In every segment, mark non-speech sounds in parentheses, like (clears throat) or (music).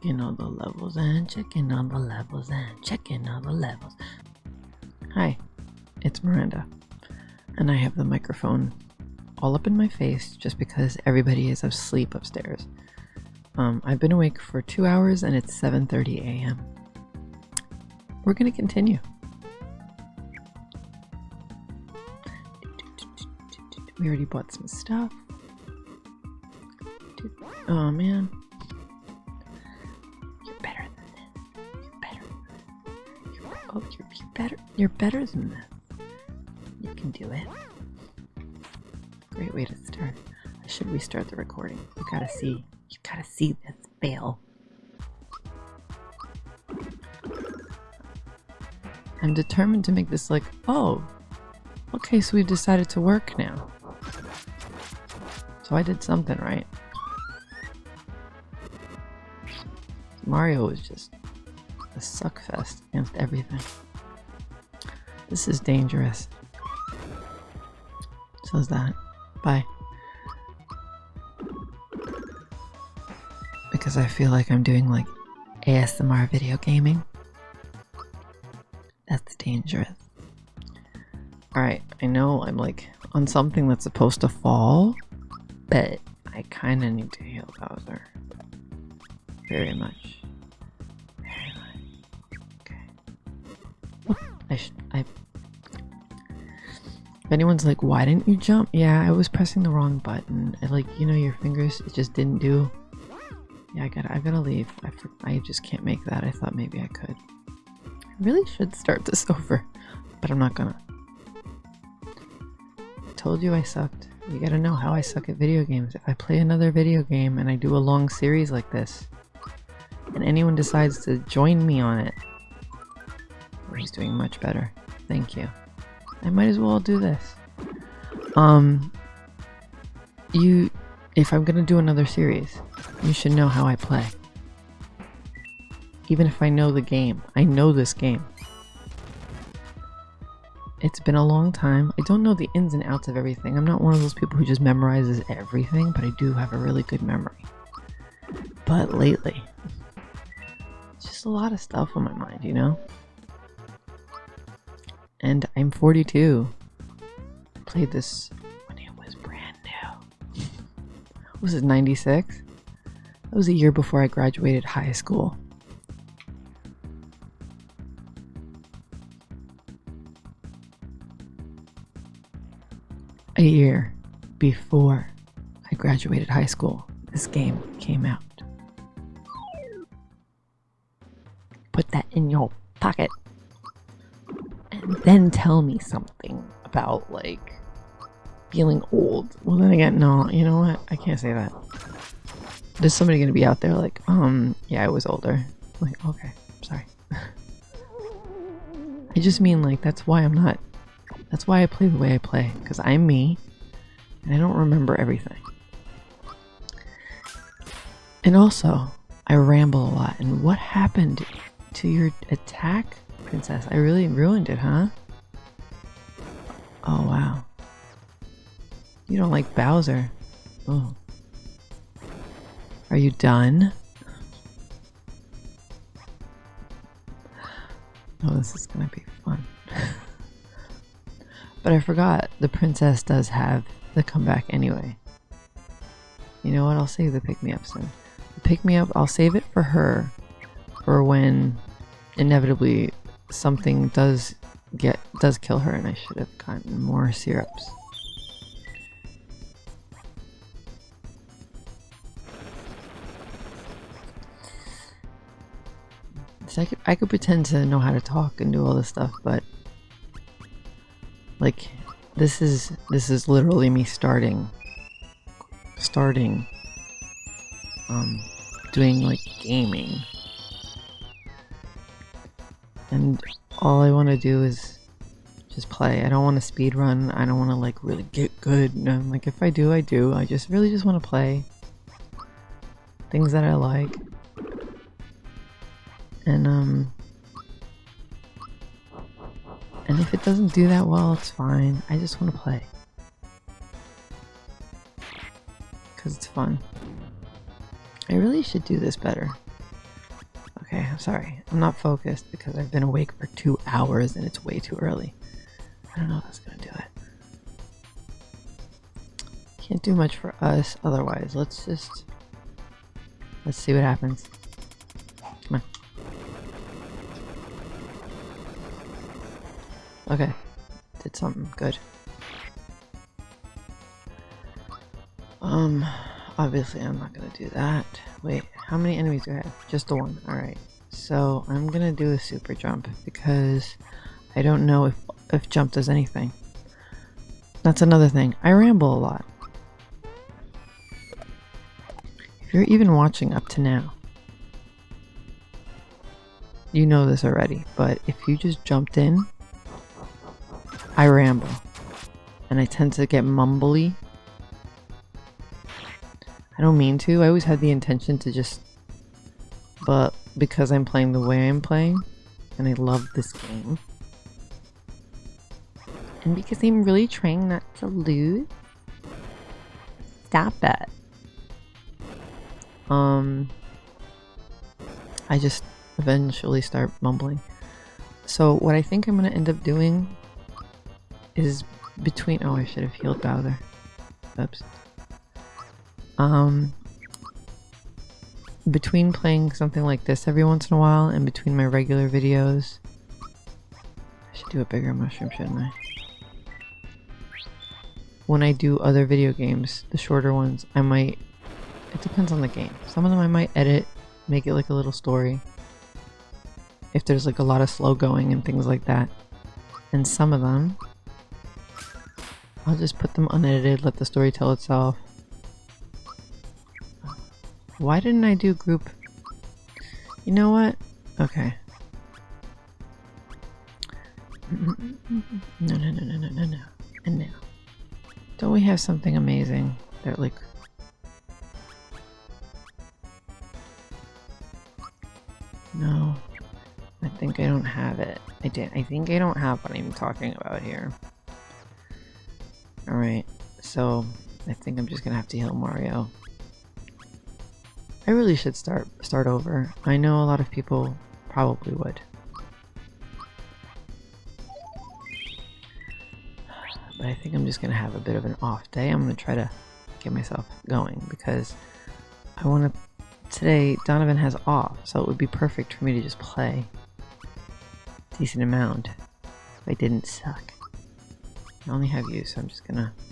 Checking all the levels and checking all the levels and checking all the levels. Hi, it's Miranda, and I have the microphone all up in my face just because everybody is asleep upstairs. Um, I've been awake for two hours and it's 7:30 a.m. We're gonna continue. We already bought some stuff. Oh man. Better. You're better than this. You can do it. Great way to start. I should restart the recording. You gotta see. You gotta see this fail. I'm determined to make this like, oh, okay, so we've decided to work now. So I did something right. Mario was just a suckfest against everything. This is dangerous. So is that. Bye. Because I feel like I'm doing like ASMR video gaming. That's dangerous. Alright, I know I'm like on something that's supposed to fall, but I kind of need to heal Bowser. Very much. I should. I. If anyone's like, why didn't you jump? Yeah, I was pressing the wrong button. I, like, you know, your fingers, it just didn't do. Yeah, I gotta, I gotta leave. I, I just can't make that. I thought maybe I could. I really should start this (laughs) over, but I'm not gonna. I told you I sucked. You gotta know how I suck at video games. If I play another video game and I do a long series like this, and anyone decides to join me on it, he's doing much better. Thank you. I might as well do this. Um, you, if I'm gonna do another series, you should know how I play. Even if I know the game, I know this game. It's been a long time. I don't know the ins and outs of everything. I'm not one of those people who just memorizes everything, but I do have a really good memory. But lately, it's just a lot of stuff on my mind, you know? And I'm 42. I played this when it was brand new. was it 96? That was a year before I graduated high school. a year before I graduated high school, this game came out. Put that in your pocket. Then tell me something about, like, feeling old. Well, then again, no, you know what? I can't say that. There's somebody gonna be out there like, um, yeah, I was older. like, okay, sorry. (laughs) I just mean, like, that's why I'm not that's why I play the way I play, because I'm me, and I don't remember everything. And also, I ramble a lot, and what happened to your attack, princess? I really ruined it, huh? Oh, wow. You don't like Bowser. Oh. Are you done? Oh, this is gonna be fun. (laughs) But I forgot the princess does have the comeback anyway. You know what? I'll save the pick me up soon. The pick me up, I'll save it for her for when inevitably something does get does kill her and I should have gotten more syrups. So I could, I could pretend to know how to talk and do all this stuff, but like, this is, this is literally me starting, starting, um, doing like gaming. And all I want to do is just play. I don't want to speed run. I don't want to like really get good. Like if I do, I do. I just really just want to play things that I like. And um and if it doesn't do that well, it's fine. I just want to play. Because it's fun. I really should do this better. Okay, I'm sorry. I'm not focused because I've been awake for two hours and it's way too early. I don't know if that's gonna do it. Can't do much for us otherwise. Let's just... Let's see what happens. Come on. Okay. Did something good. Um, obviously I'm not gonna do that. Wait, how many enemies do I have? Just the one. Alright. So I'm gonna do a super jump because I don't know if, if jump does anything. That's another thing. I ramble a lot. If you're even watching up to now, you know this already, but if you just jumped in, I ramble. And I tend to get mumbly I don't mean to. I always had the intention to just... But because I'm playing the way I'm playing, and I love this game, and because I'm really trying not to lose, stop it. Um, I just eventually start mumbling. So what I think I'm going to end up doing is between... Oh, I should have healed Bowser. Oops. Um, between playing something like this every once in a while and between my regular videos, I should do a bigger mushroom, shouldn't I? When I do other video games, the shorter ones, I might, it depends on the game. Some of them I might edit, make it like a little story. If there's like a lot of slow going and things like that. And some of them, I'll just put them unedited, let the story tell itself. Why didn't I do group? You know what? Okay. No, no, no, no, no, no, no. And now. Don't we have something amazing that like... No. I think I don't have it. I did. I think I don't have what I'm talking about here. Alright. So, I think I'm just gonna have to heal Mario. I really should start start over. I know a lot of people probably would. But I think I'm just going to have a bit of an off day. I'm going to try to get myself going because I want to... Today, Donovan has off, so it would be perfect for me to just play decent amount if I didn't suck. I only have you, so I'm just gonna I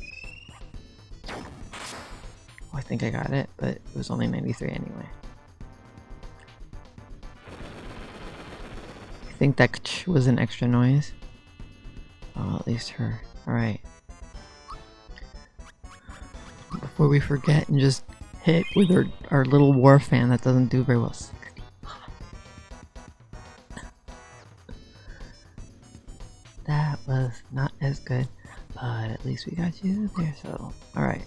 think I got it, but it was only 93 anyway. I think that was an extra noise. Oh, at least her. Alright. Before we forget and just hit with our, our little war fan that doesn't do very well. (laughs) that was not as good, but at least we got you there, so alright.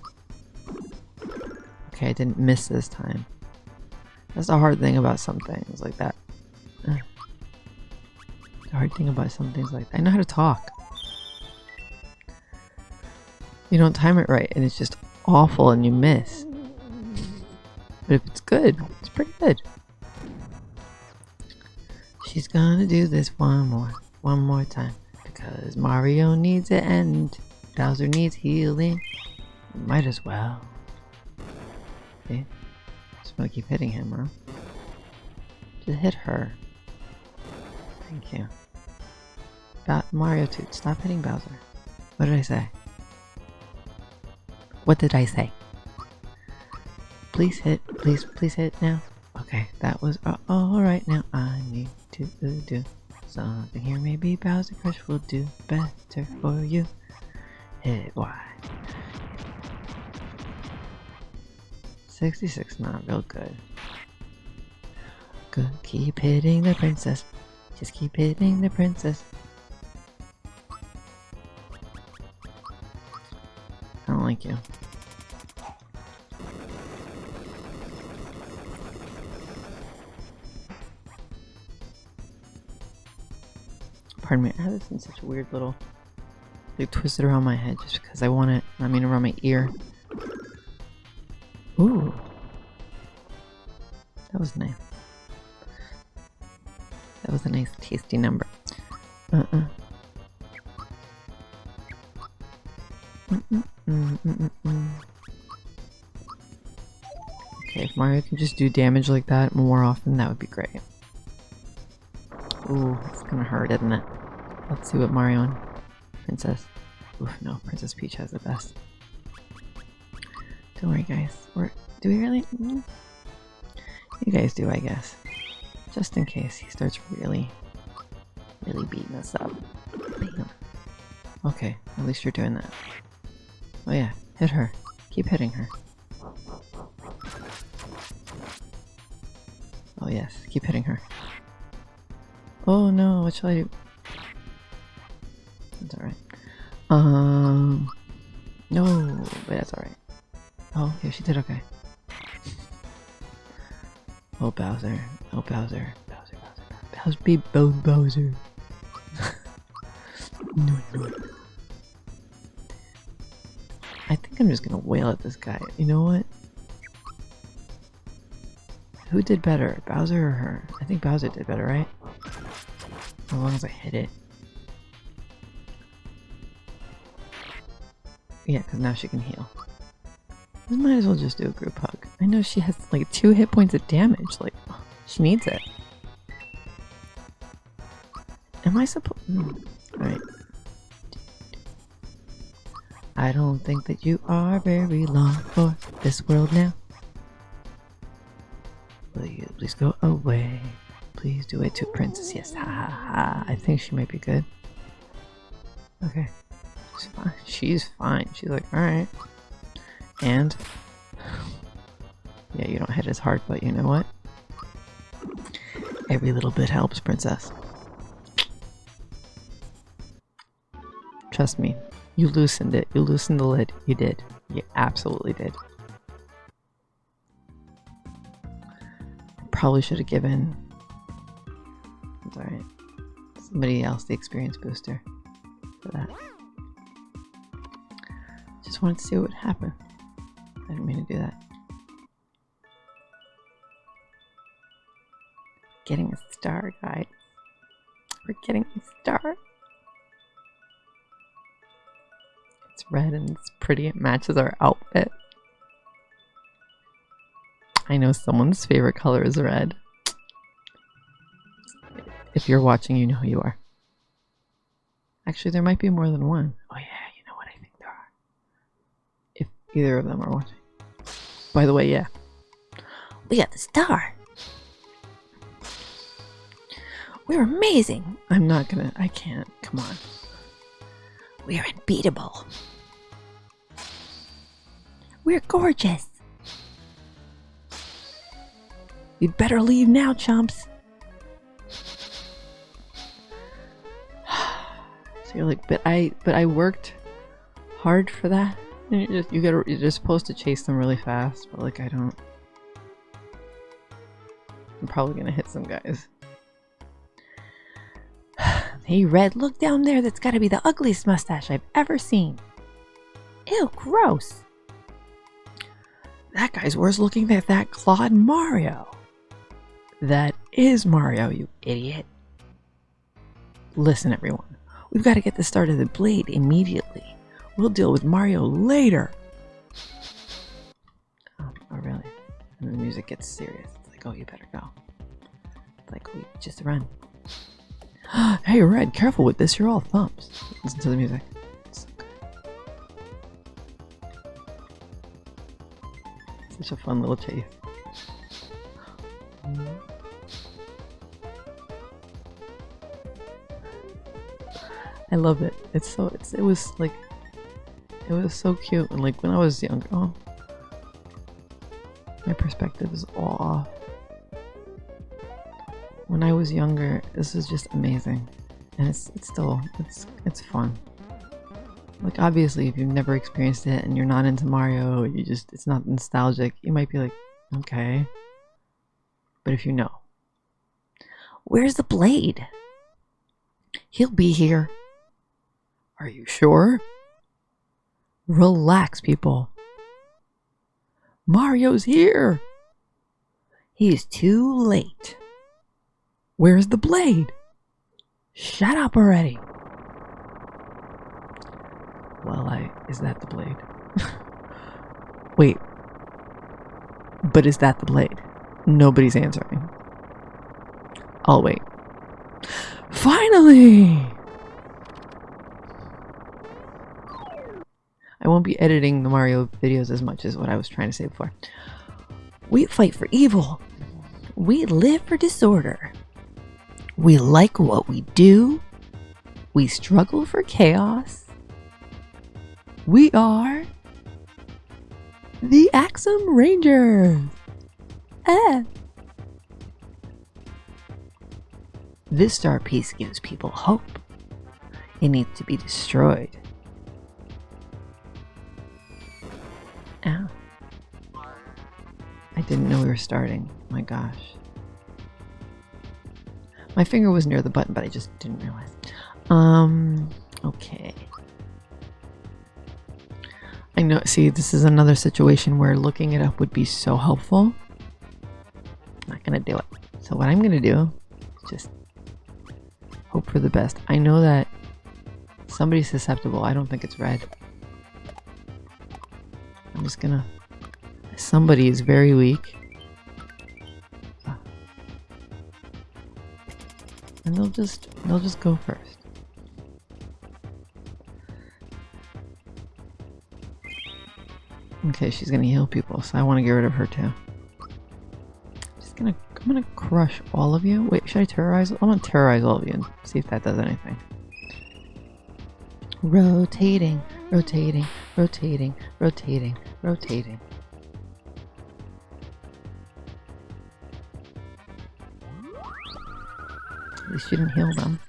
Okay, I didn't miss this time. That's the hard thing about some things like that. The hard thing about some things like that. I know how to talk. You don't time it right and it's just awful and you miss. But if it's good, it's pretty good. She's gonna do this one more, one more time. Because Mario needs it and Bowser needs healing. Might as well. Okay. Just gonna keep hitting him, huh? Just hit her. Thank you. Ba Mario Toot, stop hitting Bowser. What did I say? What did I say? Please hit, please, please hit now. Okay, that was uh, alright now. I need to uh, do something here. Maybe Bowser Crush will do better for you. Hit Y. 66 not real good. Good, keep hitting the princess. Just keep hitting the princess. I don't like you. Pardon me, I have this in such a weird little... Like, twisted around my head just because I want it. I mean around my ear. Ooh. That was nice. That was a nice tasty number. Uh-uh. Okay, if Mario can just do damage like that more often, that would be great. Ooh, it's gonna hurt, isn't it? Let's see what Mario and Princess. Oof, no, Princess Peach has the best. Don't worry, guys. We're, do we really? Mm. You guys do, I guess. Just in case he starts really, really beating us up. Okay, at least you're doing that. Oh yeah, hit her. Keep hitting her. Oh yes, keep hitting her. Oh no, what shall I do? That's alright. Um, she did okay. Oh, Bowser. Oh, Bowser. Bowser, Bowser, Bowser. Bowser, Bo Bowser. (laughs) no, no. I think I'm just gonna wail at this guy. You know what? Who did better, Bowser or her? I think Bowser did better, right? As long as I hit it. Yeah, because now she can heal. We might as well just do a group hug. I know she has like two hit points of damage. Like, she needs it. Am I supposed? Mm. I don't think that you are very long for this world now. Will you please go away? Please do it to Princess. Yes, ha ha ha. I think she might be good. Okay. She's fine. She's fine. She's like, alright. And yeah, you don't hit as hard, but you know what? Every little bit helps, princess. Trust me, you loosened it. You loosened the lid. You did. You absolutely did. Probably should have given. Alright. Somebody else the experience booster for that. Just wanted to see what would happen. I didn't mean to do that. Getting a star, guys. We're getting a star. It's red and it's pretty. It matches our outfit. I know someone's favorite color is red. If you're watching, you know who you are. Actually, there might be more than one. Oh yeah, you know what I think there are. If either of them are watching. By the way, yeah. We got the star. We're amazing. I'm not gonna. I can't. Come on. We're unbeatable. We're gorgeous. You'd better leave now, chumps. (sighs) so you're like, but I, but I worked hard for that. You just you gotta you're supposed to chase them really fast, but like I don't. I'm probably gonna hit some guys. (sighs) hey Red, look down there. That's gotta be the ugliest mustache I've ever seen. Ew, gross. That guy's worse looking than that Claude Mario. That is Mario, you idiot. Listen, everyone. We've got to get the start of the blade immediately. We'll deal with Mario later. Oh, oh really? And the music gets serious. It's like, oh, you better go. It's like, we just run. (gasps) hey, Red, careful with this. You're all thumbs. Listen to the music. So Such a fun little chase. (gasps) I love it. It's so it's it was like it was so cute. And like when I was younger, oh, my perspective is all off. When I was younger, this is just amazing, and it's it's still it's it's fun. Like obviously, if you've never experienced it and you're not into Mario, you just it's not nostalgic. You might be like, okay, but if you know, where's the blade? He'll be here. Are you sure? Relax, people. Mario's here! He's too late. Where's the blade? Shut up already. Well, I. Is that the blade? (laughs) Wait. But is that the blade? Nobody's answering. I'll wait. Finally! I won't be editing the Mario videos as much as what I was trying to say before. We fight for evil. We live for disorder. We like what we do. We struggle for chaos. We are the Axem Rangers. Eh. This star piece gives people hope. It needs to be destroyed. Didn't know we were starting. My gosh. My finger was near the button, but I just didn't realize. Um, okay. I know, see, this is another situation where looking it up would be so helpful. I'm Not gonna do it. So what I'm gonna do is just hope for the best. I know that somebody's susceptible. I don't think it's red. I'm just gonna... Somebody is very weak. And they'll just, they'll just go first. Okay, she's gonna heal people, so I want to get rid of her too. Just gonna, I'm gonna crush all of you. Wait, should I terrorize? I'm gonna terrorize all of you and see if that does anything. Rotating, rotating, rotating, rotating, rotating. At didn't heal them.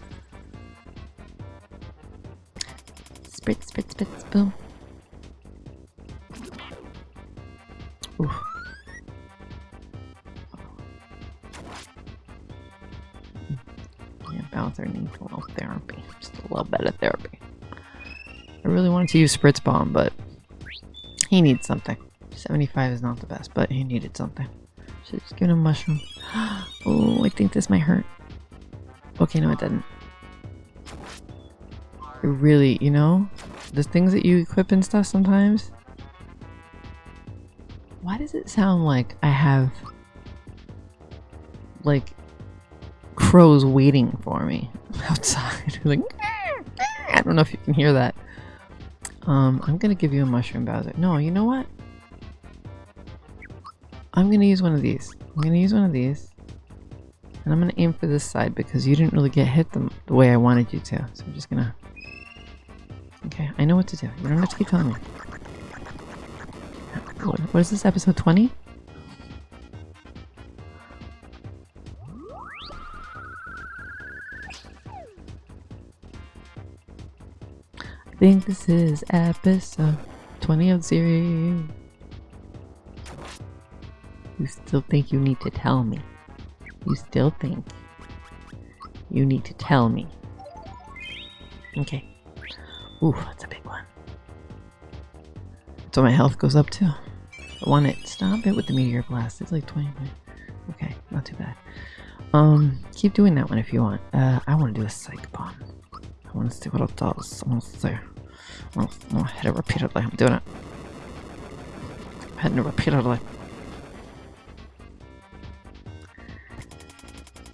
Spritz, spritz, spritz, boom. Oof. Yeah, Bowser needs a little therapy. Just a little bit of therapy. I really wanted to use Spritz Bomb, but he needs something. 75 is not the best, but he needed something. Should just give him a mushroom. (gasps) oh, I think this might hurt. Okay, no, it didn't. It really, you know, the things that you equip and stuff sometimes. Why does it sound like I have like crows waiting for me (laughs) outside? (laughs) like, (laughs) I don't know if you can hear that. Um, I'm gonna give you a mushroom, Bowser. No, you know what? I'm gonna use one of these. I'm gonna use one of these. And I'm gonna aim for this side because you didn't really get hit the, the way I wanted you to. So I'm just gonna... Okay, I know what to do. You don't have to keep telling me. Oh, what is this, episode 20? I think this is episode 20 of series. You still think you need to tell me? You still think you need to tell me? Okay. Ooh, that's a big one. So my health goes up too. I want it. Stop it with the meteor blast. It's like 20 Okay, not too bad. Um, keep doing that one if you want. Uh, I want to do a psych bomb. I want to see what it does. I want to see. I want to hit it repeatedly. I'm doing it. I'm hitting it repeatedly.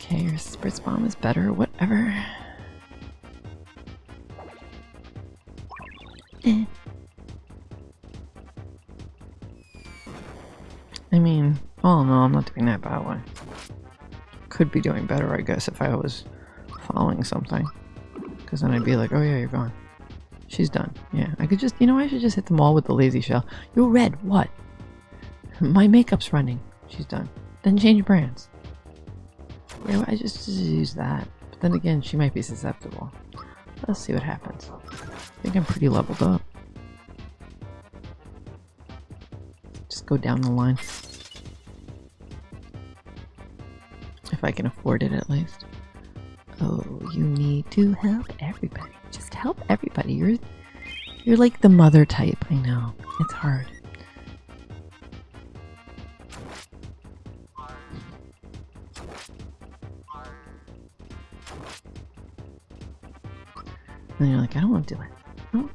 Okay, your spritz bomb is better. Whatever. Eh. I mean, oh no, I'm not doing that bad one. Could be doing better, I guess, if I was following something. Because then I'd be like, oh yeah, you're gone. She's done. Yeah, I could just, you know, I should just hit them all with the lazy shell. You're red, what? (laughs) My makeup's running. She's done. Then change brands. I just, just use that. But then again, she might be susceptible. Let's see what happens. I think I'm pretty leveled up. Just go down the line. If I can afford it at least. Oh, you need to help everybody. Just help everybody. You're you're like the mother type. I know. It's hard. And you're like, I don't want to do it. I don't,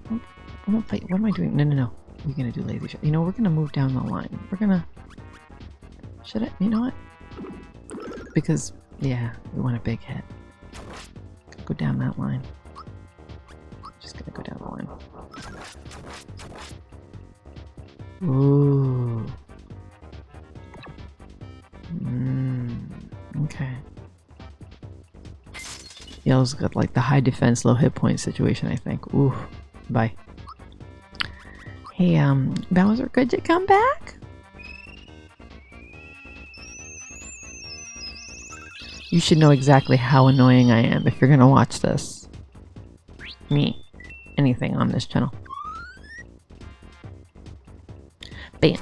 I don't, fight. What am I doing? No, no, no. We're gonna do lazy shot. You know, we're gonna move down the line. We're gonna. Should I? You know what? Because yeah, we want a big hit. Go down that line. Just gonna go down the line. Ooh. Mm, okay. Yellow's got like the high defense, low hit point situation, I think. Ooh. Bye. Hey, um, Bowser, could you come back? You should know exactly how annoying I am if you're gonna watch this. Me. Anything on this channel. Bam.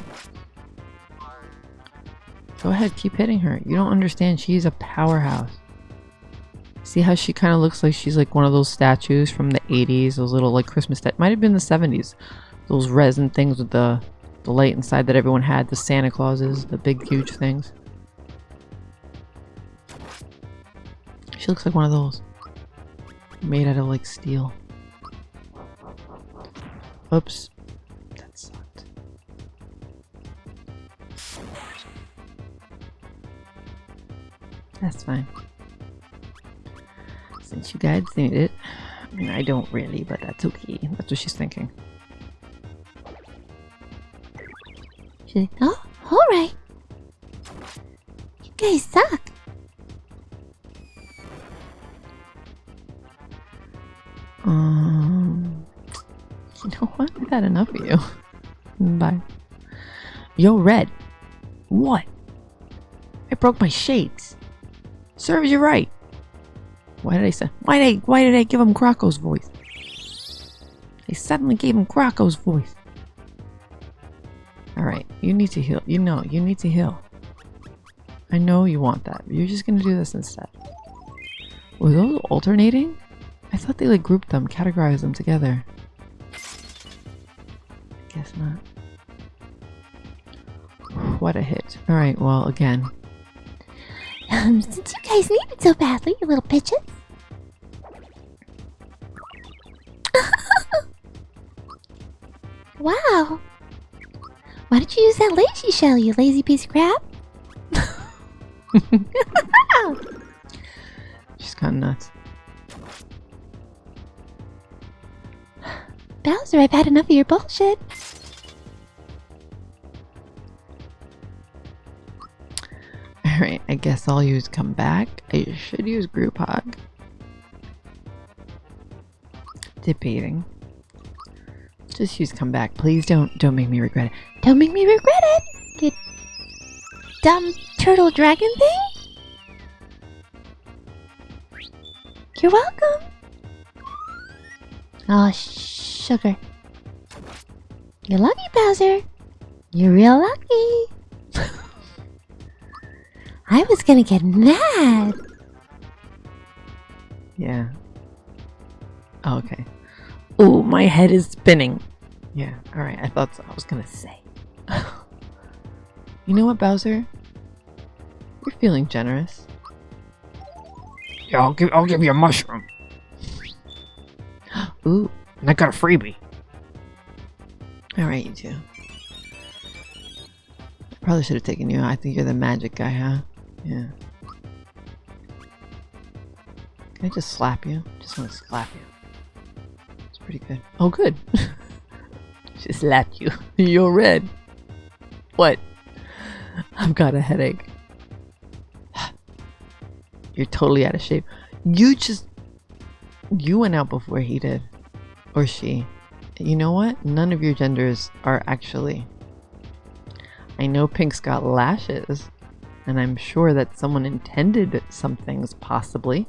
Go ahead, keep hitting her. You don't understand. She's a powerhouse. See how she kind of looks like she's like one of those statues from the 80s, those little like Christmas that might have been the 70s. Those resin things with the the light inside that everyone had, the Santa Clauses, the big huge things. She looks like one of those. Made out of like steel. Oops. That sucked. That's fine. Since you guys need it. I mean, I don't really, but that's okay. That's what she's thinking. She's like, oh, alright. You guys suck. Um, you know what? I've had enough of you. Bye. Yo, Red. What? I broke my shades. Serves you right. Why did I say? Why did I? Why did I give him Croco's voice? I suddenly gave him Croco's voice. All right, you need to heal. You know, you need to heal. I know you want that. You're just gonna do this instead. Were those alternating? I thought they like grouped them, categorized them together. Guess not. What a hit. Alright, well, again. Um, since you guys need it so badly, you little bitches. (laughs) wow. Why did you use that lazy shell, you lazy piece of crap? (laughs) She's kind of nuts. Bowser, I've had enough of your bullshit. Alright, I guess I'll use come back. I should use group hug. Debating. Just use come back. Please don't don't make me regret it. Don't make me regret it, you dumb turtle dragon thing. You're welcome. Oh, sugar. You're lucky, Bowser. You're real lucky. I was gonna get mad. Yeah. Oh, okay. Oh, my head is spinning. Yeah, alright. I thought so. I was gonna say. (laughs) you know what, Bowser? You're feeling generous. Yeah, I'll give I'll give you a mushroom. (gasps) Ooh. And I got a freebie. Alright, you two. Probably should have taken you. I think you're the magic guy, huh? Yeah. Can I just slap you? Just want to slap you. It's pretty good. Oh, good. (laughs) she slapped you. (laughs) You're red. What? I've got a headache. (sighs) You're totally out of shape. You just. You went out before he did. Or she. You know what? None of your genders are actually. I know Pink's got lashes, and I'm sure that someone intended some things, possibly.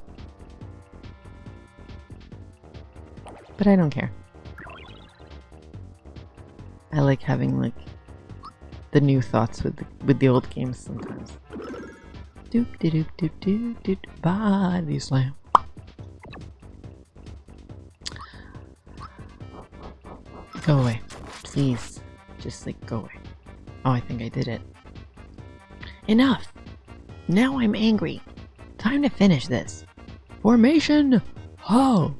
But I don't care. I like having like the new thoughts with the, with the old games sometimes. Doop de doop doop doop doop body slam. Go away. Please. Just like go away. Oh, I think I did it. Enough! Now I'm angry. Time to finish this. Formation! Ho!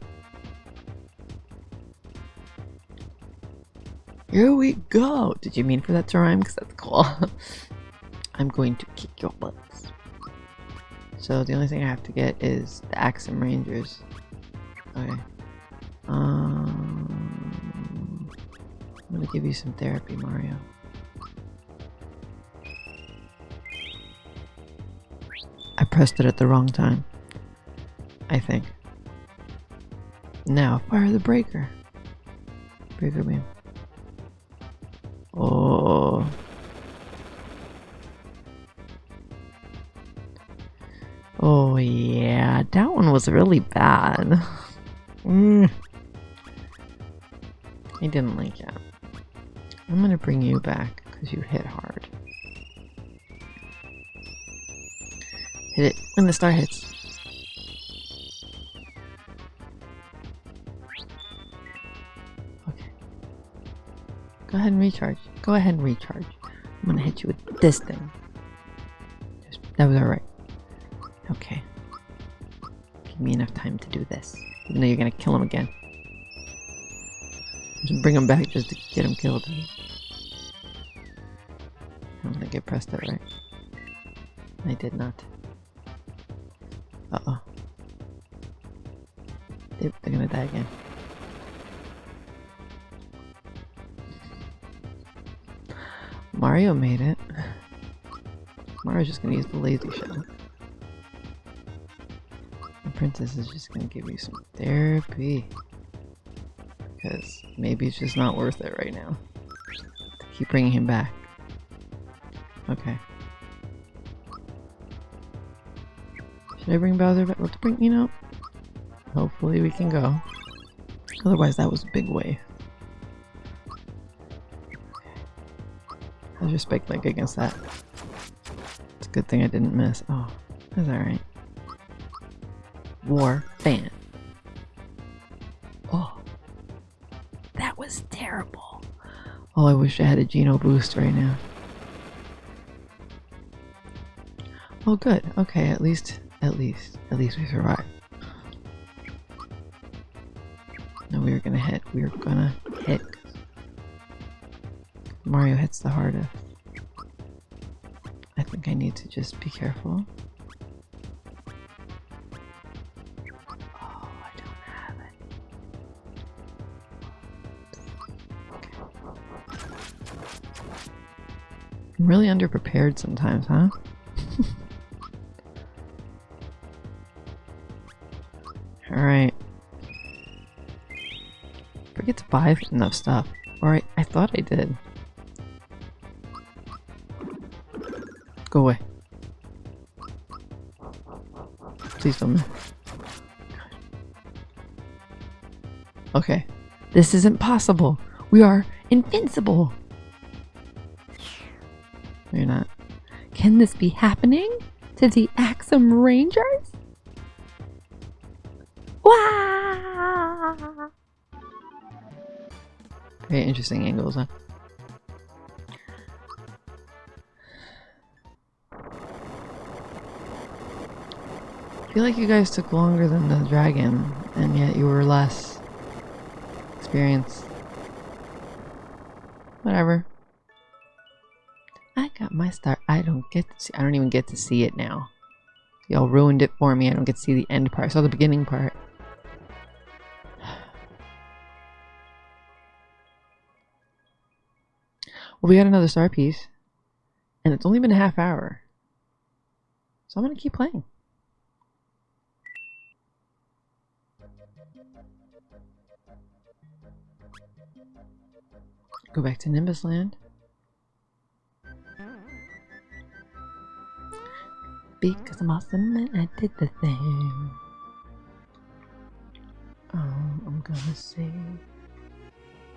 Here we go! Did you mean for that to rhyme? Because that's cool. (laughs) I'm going to kick your butts. So the only thing I have to get is the Axem Rangers. Okay. Um, I'm gonna give you some therapy, Mario. It at the wrong time. I think. Now, fire the breaker. Breaker beam. Oh. Oh yeah, that one was really bad. Mm. I didn't like it. I'm gonna bring you back because you hit hard. Hit it when the star hits. Okay. Go ahead and recharge. Go ahead and recharge. I'm gonna hit you with this thing. Just, that was alright. Okay. Give me enough time to do this. Even though you're gonna kill him again. Just bring him back just to get him killed. I don't think I pressed it right. I did not. They're gonna die again. Mario made it. Mario's just gonna use the lazy shell. The princess is just gonna give you some therapy. Because maybe it's just not worth it right now. To keep bringing him back. Okay. Should I bring Bowser back? Let's bring, you know, hopefully we can go. Otherwise that was a big wave. How's your spike leg against that? It's a good thing I didn't miss. Oh, that's alright. War fan. Oh, that was terrible. Oh, I wish I had a Geno boost right now. Oh, good. Okay, at least, at least, at least we survived. Were gonna hit. Mario hits the hardest. I think I need to just be careful. Oh, I don't have it. I'm really underprepared sometimes, huh? Buy enough stuff. Or I, I thought I did. Go away. Please don't move. Okay. This isn't possible. We are invincible. You're not. Can this be happening to the Axem Rangers? Interesting angles, huh? I feel like you guys took longer than the dragon, and yet you were less experienced. Whatever. I got my start. I don't get to see. I don't even get to see it now. Y'all ruined it for me. I don't get to see the end part. I saw the beginning part. Well, we got another star piece, and it's only been a half hour. So I'm going to keep playing. Go back to Nimbus Land. Because I'm awesome and I did the thing. Um, I'm gonna save.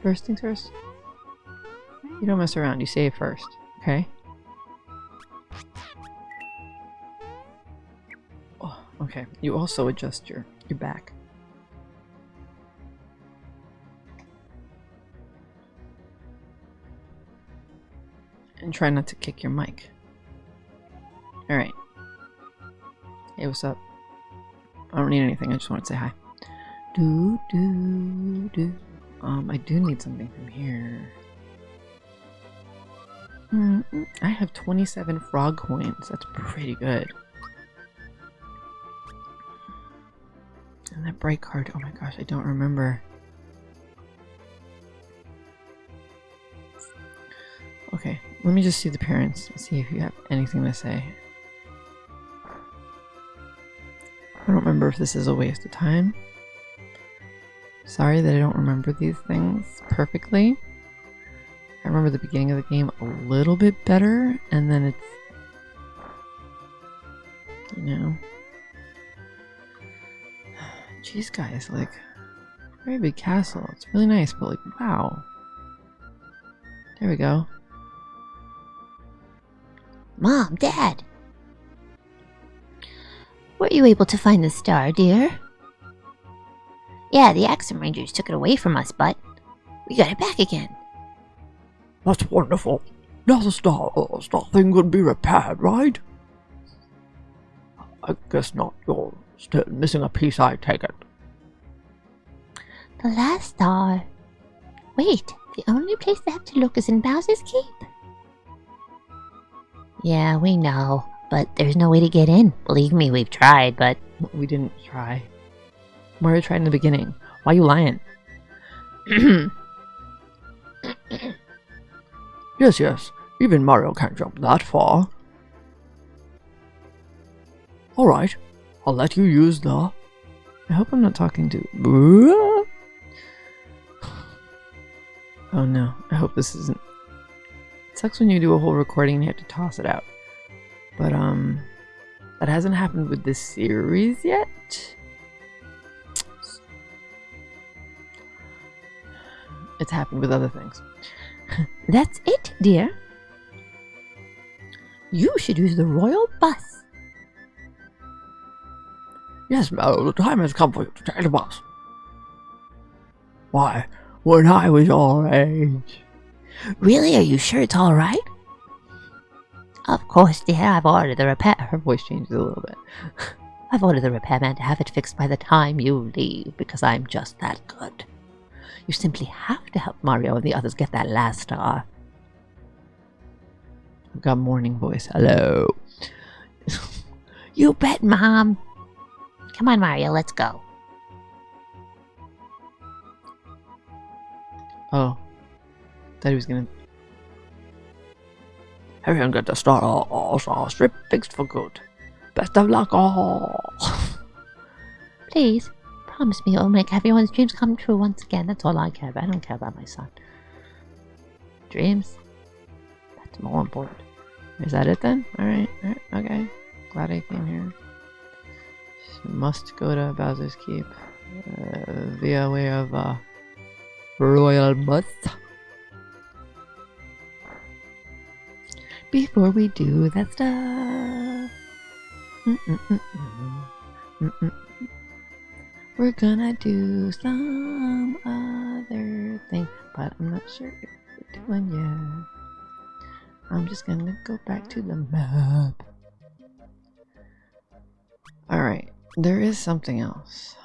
First things first. You don't mess around, you save first, okay? Oh, okay. You also adjust your, your back. And try not to kick your mic. Alright. Hey, what's up? I don't need anything, I just want to say hi. Do, do, do. Um, I do need something from here. Mm, mm, I have 27 frog coins. That's pretty good. And that bright card, oh my gosh, I don't remember. Okay, let me just see the parents and see if you have anything to say. I don't remember if this is a waste of time. Sorry that I don't remember these things perfectly. Remember the beginning of the game a little bit better, and then it's. You know. (sighs) Jeez, guys, like. Very big castle. It's really nice, but like, wow. There we go. Mom, Dad. Were you able to find the star, dear? Yeah, the Axem Rangers took it away from us, but we got it back again. That's wonderful. Now the star, uh, star thing could be repaired, right? I guess not. You're still missing a piece, I take it. The last star. Wait, the only place they have to look is in Bowser's Keep. Yeah, we know, but there's no way to get in. Believe me, we've tried, but We didn't try. Mario tried in the beginning. Why are you lying? (clears throat) Yes, yes. Even Mario can't jump that far. Alright. I'll let you use the... I hope I'm not talking to. (sighs) Oh no, I hope this isn't. It sucks when you do a whole recording and you have to toss it out. But, um, that hasn't happened with this series yet. It's happened with other things. That's it, dear. You should use the royal bus. Yes, Mel, the time has come for you to take the bus. Why, when I was your age... Really? Are you sure it's all right? Of course, dear. I've ordered the repair. Her voice changes a little bit. (laughs) I've ordered the repairman to have it fixed by the time you leave because I'm just that good. You simply have to help Mario and the others get that last star. I've got morning voice. Hello. (laughs) You bet, Mom. Come on, Mario, let's go. Oh. Thought he was gonna. Everyone get the star all, all star strip fixed for good. Best of luck all. (laughs) Please, promise me it'll make everyone's dreams come true once again. That's all I care about. I don't care about my son. Dreams? That's more important. Is that it then? Alright, okay. Glad I came here. Must go to Bowser's Keep uh, via way of uh, Royal Bus. Before we do that stuff, Mm-mm-mm-mm. Mm-mm. We're gonna do some other thing, but I'm not sure if we're doing yet. I'm just gonna go back to the map. Alright, there is something else.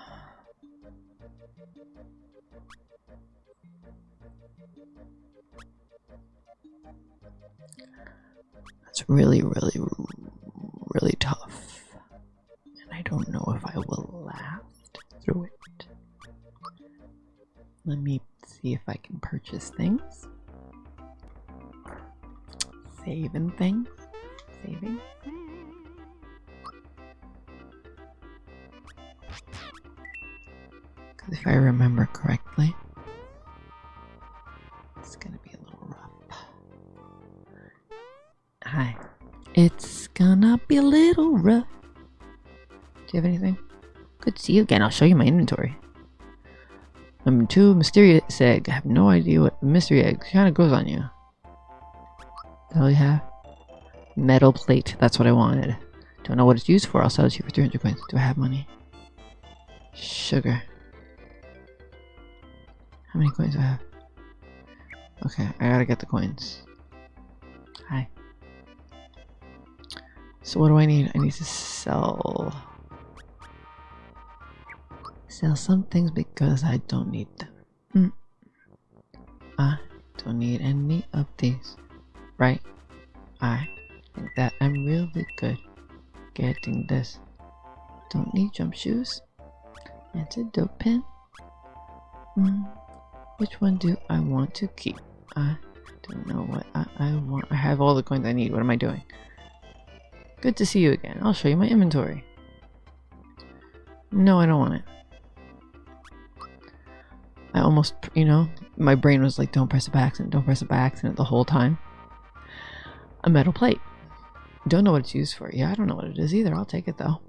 That's really, really, really tough. Purchase things. Saving things. Saving. Because if I remember correctly, it's gonna be a little rough. Hi. It's gonna be a little rough. Do you have anything? Good to see you again. I'll show you my inventory. Two, mysterious egg. I have no idea what mystery egg kind of goes on you. The hell you have? Metal plate. That's what I wanted. Don't know what it's used for. I'll sell it to you for 300 coins. Do I have money? Sugar. How many coins do I have? Okay, I gotta get the coins. Hi. So what do I need? I need to sell... Sell some things because I don't need them. Hmm. I don't need any of these. Right? I think that I'm really good getting this. Don't need jump shoes. Antidote pin. Hmm. Which one do I want to keep? I don't know what I, I want. I have all the coins I need. What am I doing? Good to see you again. I'll show you my inventory. No, I don't want it. I almost, you know, my brain was like, don't press it by accident, don't press it by accident the whole time. A metal plate. Don't know what it's used for. Yeah, I don't know what it is either. I'll take it though.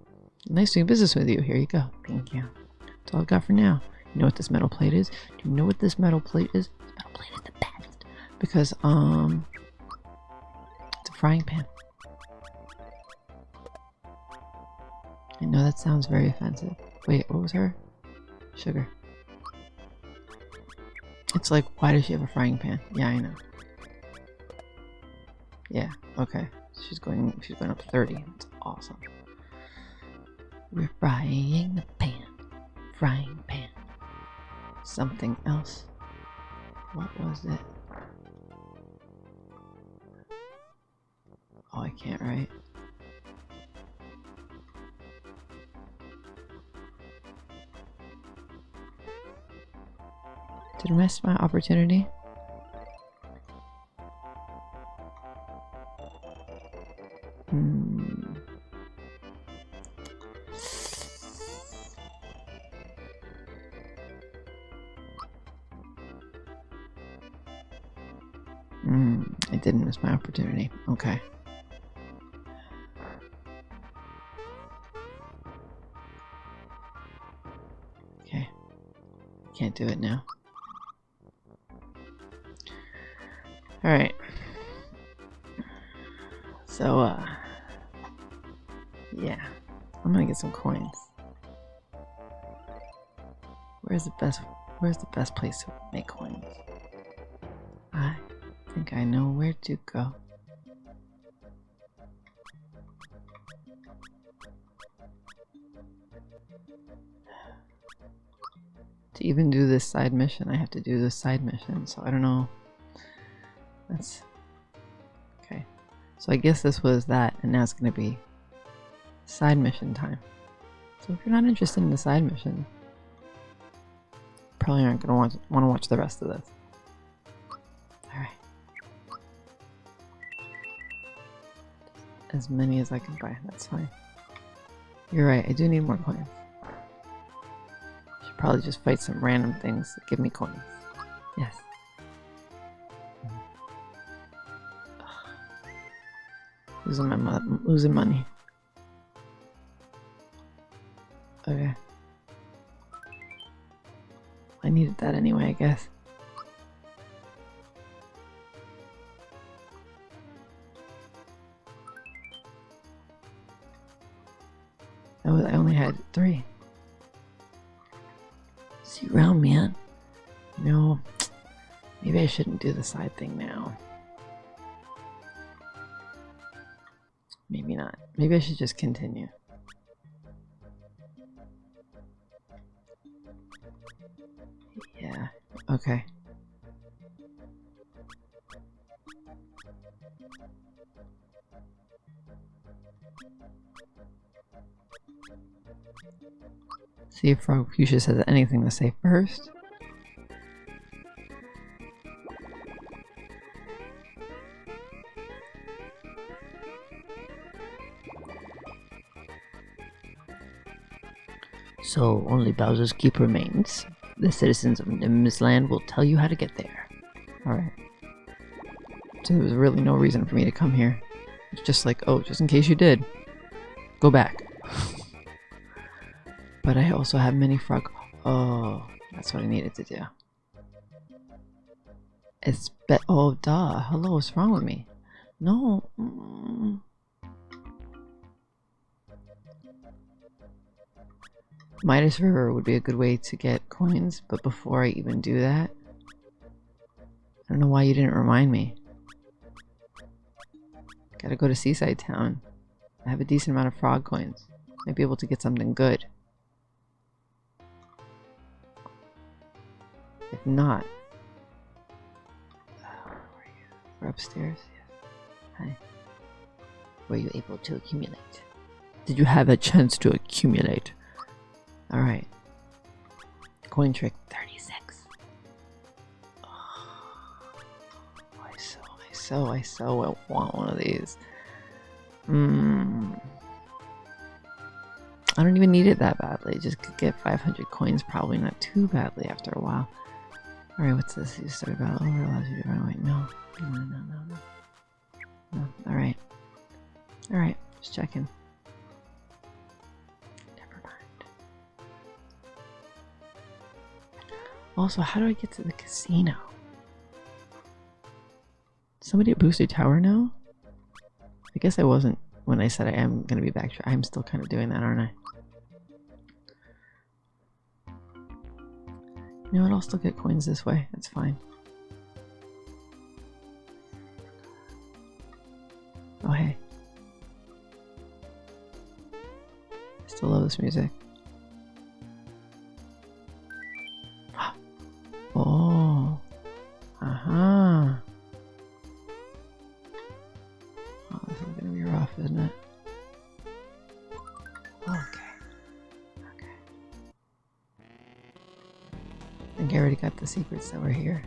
Nice doing business with you. Here you go. Thank you. That's all I've got for now. You know what this metal plate is? Do you know what this metal plate is? This metal plate is the best. Because, um, it's a frying pan. I know that sounds very offensive. Wait, what was her? Sugar. It's like, why does she have a frying pan? Yeah, I know. Yeah, okay. She's going she's going up 30. It's awesome. We're frying the pan. Frying pan. Something else. What was it? Oh, I can't write. Did I miss my opportunity? Hmm. Hmm, I didn't miss my opportunity. Okay. Okay. Can't do it now. Alright. So, uh... Yeah. I'm gonna get some coins. Where's the best... Where's the best place to make coins? I think I know where to go. To even do this side mission, I have to do this side mission, so I don't know. That's okay. So I guess this was that, and now it's gonna be side mission time. So if you're not interested in the side mission, probably aren't gonna want want to watch the rest of this. All right. As many as I can buy. That's fine. You're right. I do need more coins. Should probably just fight some random things that give me coins. Yes. Losing my mo losing money. Okay. I needed that anyway, I guess. I was- I only had three. See you around, man. No, maybe I shouldn't do the side thing now. Maybe not. Maybe I should just continue. Yeah, okay. See if Frogfucius has anything to say first. So only Bowser's Keep remains. The citizens of Nimbus Land will tell you how to get there. Alright. So there was really no reason for me to come here. It's just like, oh, just in case you did. Go back. (laughs) but I also have many frog. Oh, that's what I needed to do. It's be- oh duh. Hello, what's wrong with me? No. Mm. Midas River would be a good way to get coins, but before I even do that, I don't know why you didn't remind me. Gotta go to Seaside Town. I have a decent amount of frog coins. Might be able to get something good. If not? We're upstairs. Yes. Hi. were you able to accumulate? Did you have a chance to accumulate? Alright. Coin trick 36. I so, I so, I so want one of these. Hmm. I don't even need it that badly. Just could get 500 coins probably not too badly after a while. Alright, what's this? You start battle over allows you to run away. No. No, no, no, no. No. Alright. Alright, just checking. Also, how do I get to the casino? Somebody at Booster Tower know? I guess I wasn't when I said I am going to be back. I'm still kind of doing that, aren't I? You know what? I'll still get coins this way. That's fine. Oh, hey. I still love this music. Secrets that were here.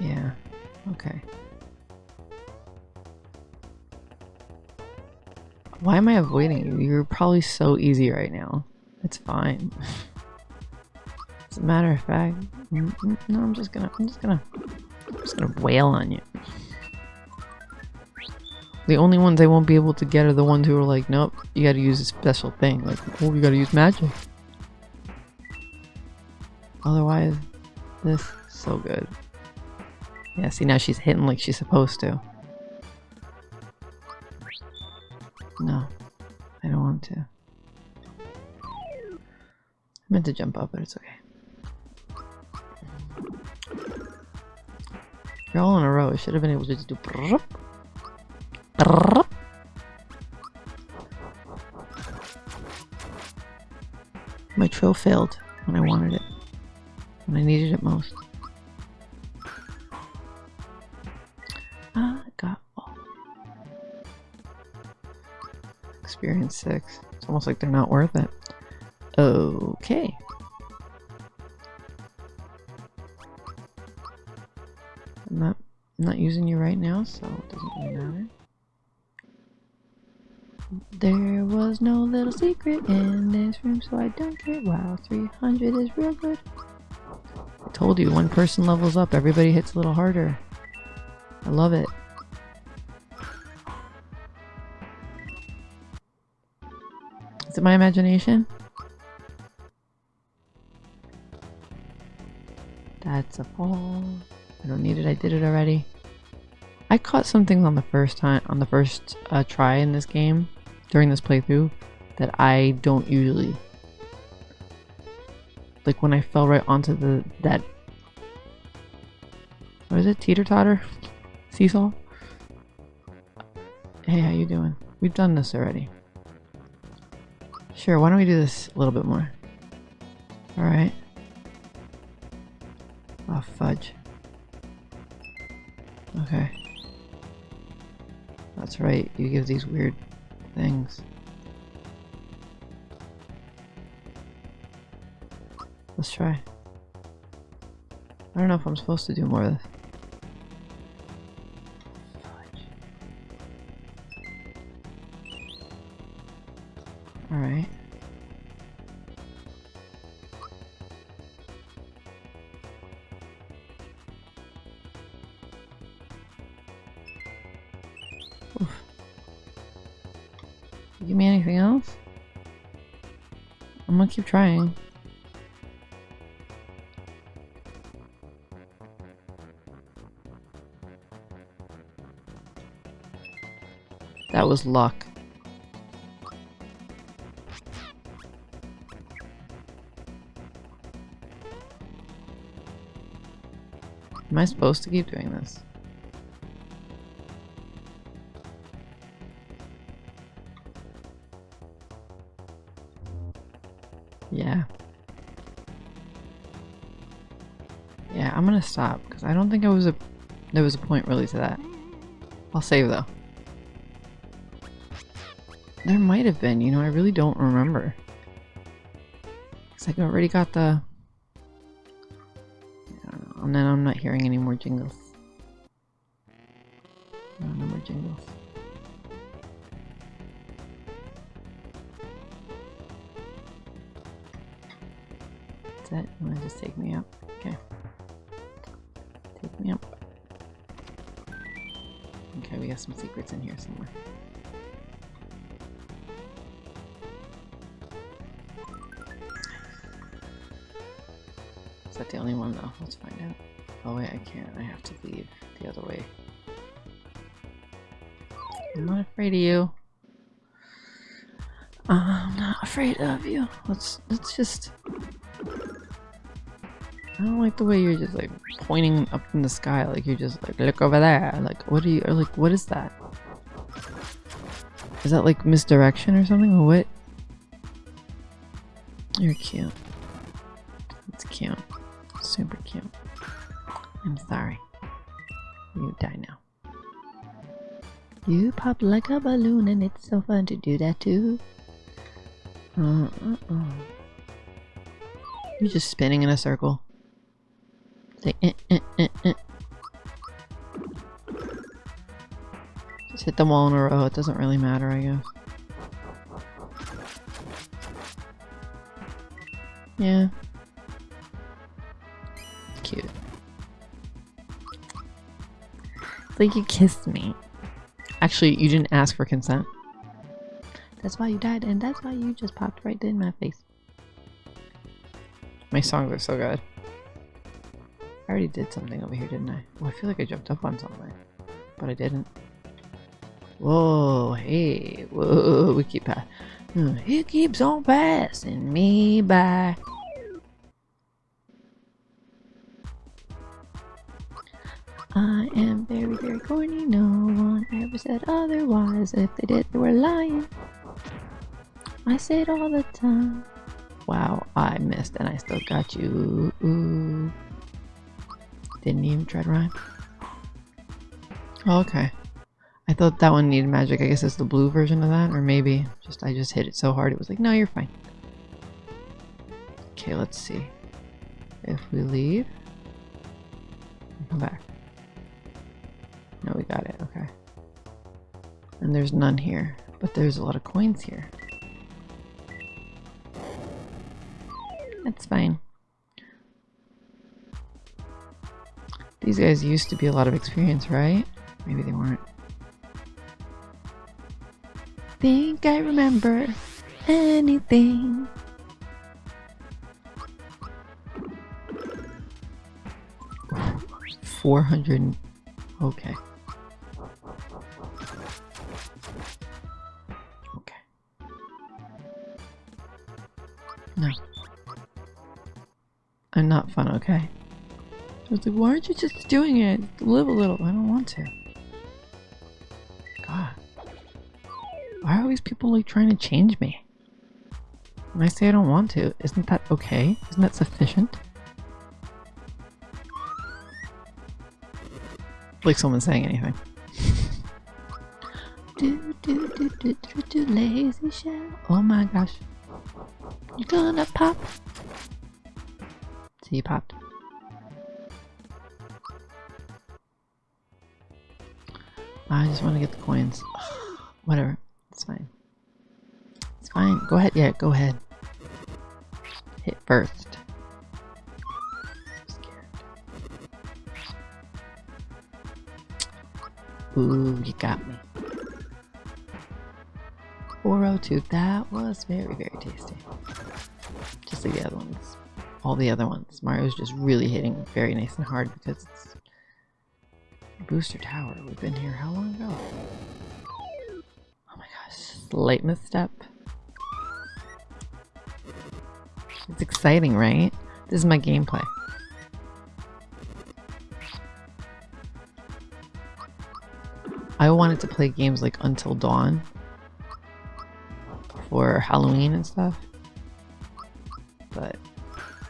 Yeah. Okay. Why am I avoiding you? You're probably so easy right now. It's fine. As a matter of fact, mm, mm, no, I'm just gonna, I'm just gonna, I'm just gonna wail on you. The only ones I won't be able to get are the ones who are like, nope, you gotta use a special thing. Like, oh, you gotta use magic. Otherwise, this, so good. Yeah, see now she's hitting like she's supposed to. No, I don't want to. I meant to jump up, but it's okay. You're all in a row. I should have been able to just do. Failed when I wanted it. When I needed it most. Ah, I got all. Experience 6. It's almost like they're not worth it. Okay. I'm not I'm not using you right now, so it doesn't really matter. There was no little secret in this room, so I dunked it. Wow, 300 is real good. I told you, one person levels up, everybody hits a little harder. I love it. Is it my imagination? That's a fall. I don't need it. I did it already. I caught something on the first time on the first uh, try in this game during this playthrough that I don't usually. Like when I fell right onto the that what is it teeter totter seesaw. Hey, how you doing? We've done this already. Sure. Why don't we do this a little bit more? All right. Oh fudge. Okay. That's right, you give these weird things. Let's try. I don't know if I'm supposed to do more of this. Gonna keep trying. That was luck. Am I supposed to keep doing this? Because I don't think I was a There was a point really to that. I'll save though. There might have been, you know, I really don't remember. Cause I already got the... And then I'm not hearing any more jingles. Secrets in here somewhere. Is that the only one though? Let's find out. Oh wait, I can't. I have to leave the other way. I'm not afraid of you. I'm not afraid of you. Let's let's just I don't like the way you're just like pointing up in the sky like you're just like look over there. Like what are you or like what is that? Is that like misdirection or something what? You're cute. It's cute. Super cute. I'm sorry. You die now. You pop like a balloon and it's so fun to do that too. Uh, uh, uh. You're just spinning in a circle. Like, eh, eh, eh, Just hit them all in a row. It doesn't really matter, I guess. Yeah. Cute. Like you kissed me. Actually, you didn't ask for consent. That's why you died and that's why you just popped right in my face. My songs are so good. I already did something over here, didn't I? Oh, I feel like I jumped up on something. But I didn't. Whoa, hey, whoa, we keep passing. Hmm, he keeps on passing me by. I am very, very corny. No one ever said otherwise. If they did, they were lying. I say it all the time. Wow, I missed and I still got you. Ooh. Didn't even try to rhyme. Okay. I thought that one needed magic. I guess it's the blue version of that, or maybe just I just hit it so hard it was like, no, you're fine. Okay, let's see. If we leave, come back. No, we got it. Okay. And there's none here, but there's a lot of coins here. That's fine. These guys used to be a lot of experience, right? Maybe they weren't. Think I remember anything. Four hundred. Okay. Okay. No. I'm not fun, okay? I was like, why aren't you just doing it? Live a little. I don't want to. These people like trying to change me? When I say I don't want to, isn't that okay? Isn't that sufficient? Like someone saying anything. (laughs) Do do do do do do lazy shell. Oh my gosh. You're gonna pop? See, you popped. I just want to get the coins. (sighs) Whatever. It's fine. It's fine. Go ahead. Yeah, go ahead. Hit first. Ooh, you got me. 402. That was very, very tasty. Just like the other ones. All the other ones. Mario's just really hitting very nice and hard because it's Booster Tower. We've been here how long ago? Slight misstep. It's exciting, right? This is my gameplay. I wanted to play games like Until Dawn for Halloween and stuff. But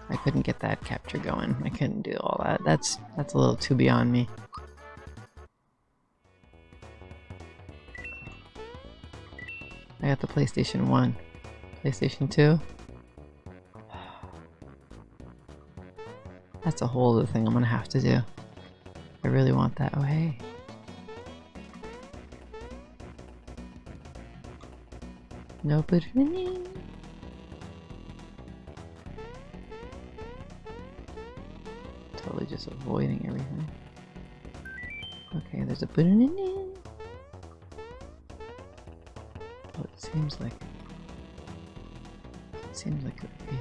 I couldn't get that capture going. I couldn't do all that. That's that's a little too beyond me. PlayStation 1. PlayStation 2? (sighs) That's a whole other thing I'm gonna have to do. I really want that. Oh, hey. No banana. Totally just avoiding everything. Okay, there's a seems like seems like it would be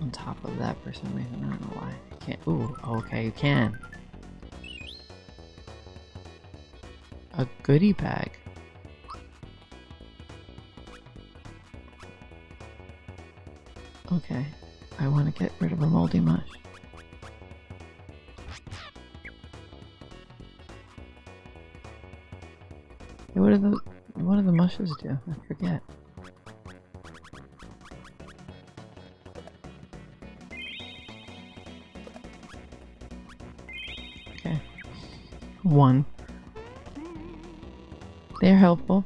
on top of that for some reason. I don't know why. I can't. Ooh, okay, you can. A goodie bag. Okay, I want to get rid of a moldy mush. Do? I forget. Okay, one. They're helpful.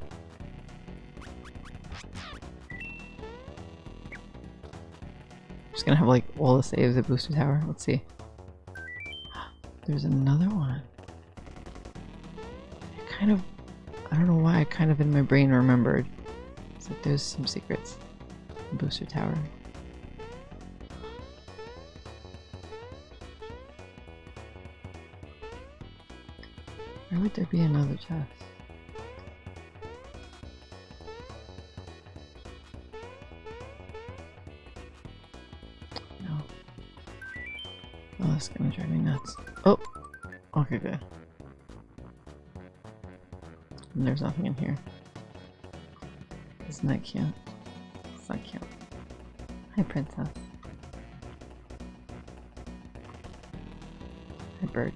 Just gonna have like all the saves at Booster Tower. Let's see. (gasps) There's another one. I kind of, kind of in my brain remembered. It's there's some secrets. Booster Tower. Why would there be another chest? No. Oh, that's gonna drive me nuts. Oh! Okay, good. And there's nothing in here. Isn't that cute? Not cute. Hi, princess. Hi, bird.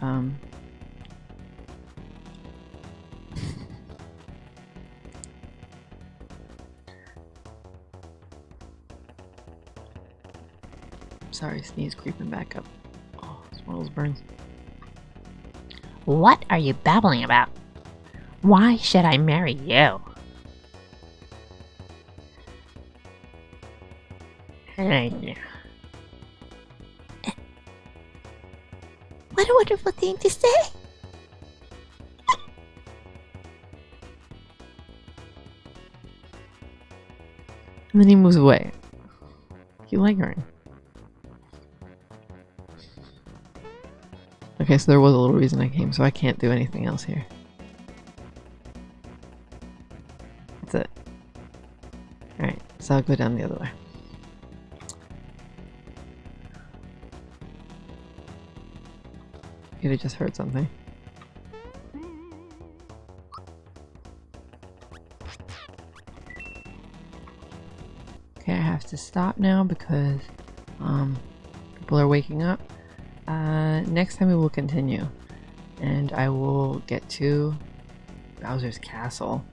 Um. (laughs) Sorry, sneeze creeping back up. Oh, it's one of those burns. What are you babbling about? Why should I marry you? What a wonderful thing to say! And then he moves away. You lingering. Okay, so there was a little reason I came, so I can't do anything else here. So I'll go down the other way. You'd have just heard something. Okay, I have to stop now because um, people are waking up. Uh, next time we will continue, and I will get to Bowser's castle.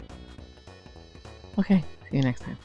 Okay, see you next time.